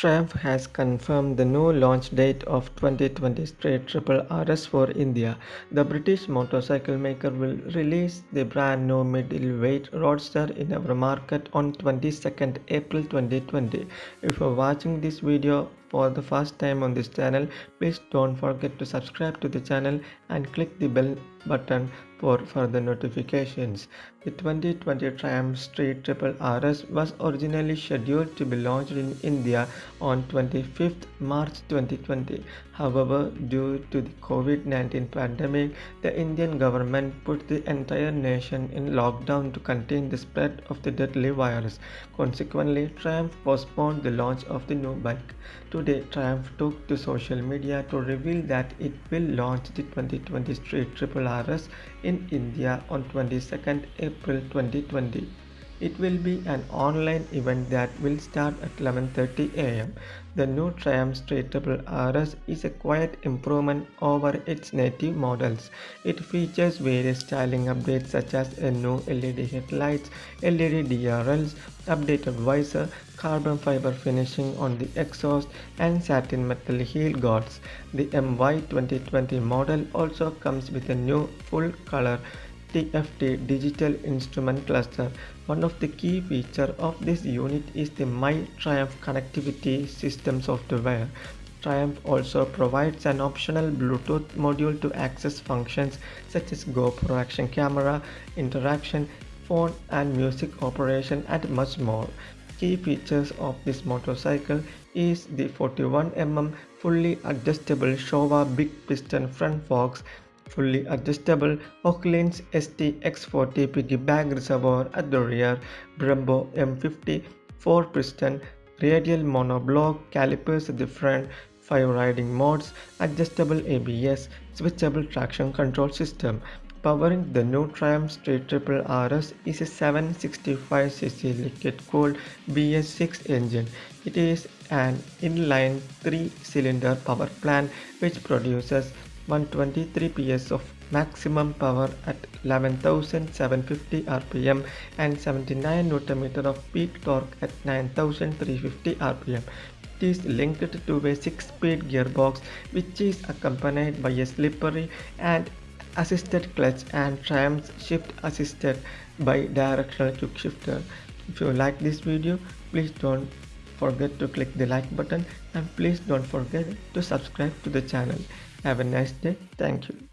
Triumph has confirmed the new launch date of 2020 Street Triple RS for India. The British motorcycle maker will release the brand new middleweight roadster in our market on 22nd April 2020. If you're watching this video for the first time on this channel, please don't forget to subscribe to the channel and click the bell button for further notifications. The 2020 Triumph Street Triple RS was originally scheduled to be launched in India on 25th March 2020. However, due to the COVID-19 pandemic, the Indian government put the entire nation in lockdown to contain the spread of the deadly virus. Consequently, Triumph postponed the launch of the new bike. Today, Triumph took to social media to reveal that it will launch the 2020 Street Triple RS in India on 22nd April 2020. It will be an online event that will start at 11.30 am. The new Triumph Triple RS is a quiet improvement over its native models. It features various styling updates such as a new LED headlights, LED DRLs, updated visor, carbon fiber finishing on the exhaust and satin metal heel guards. The MY 2020 model also comes with a new full color TFT digital instrument cluster. One of the key features of this unit is the My Triumph connectivity system software. Triumph also provides an optional Bluetooth module to access functions such as GoPro action camera, interaction, phone and music operation and much more. Key features of this motorcycle is the 41mm fully adjustable Showa big piston front forks fully adjustable Öhlins ST-X40 piggyback reservoir at the rear, Brembo M50 4-piston radial monoblock calipers at the front, 5 riding modes, adjustable ABS, switchable traction control system. Powering the new Triumph Street Triple RS is a 765cc liquid-cooled BS6 engine. It is an inline 3-cylinder power plant which produces 123 PS of maximum power at 11,750 rpm and 79 Nm of peak torque at 9,350 rpm. It is linked to a 6-speed gearbox which is accompanied by a slippery and assisted clutch and Triumph shift assisted by directional quick shifter. If you like this video, please don't forget to click the like button and please don't forget to subscribe to the channel. Have a nice day. Thank you.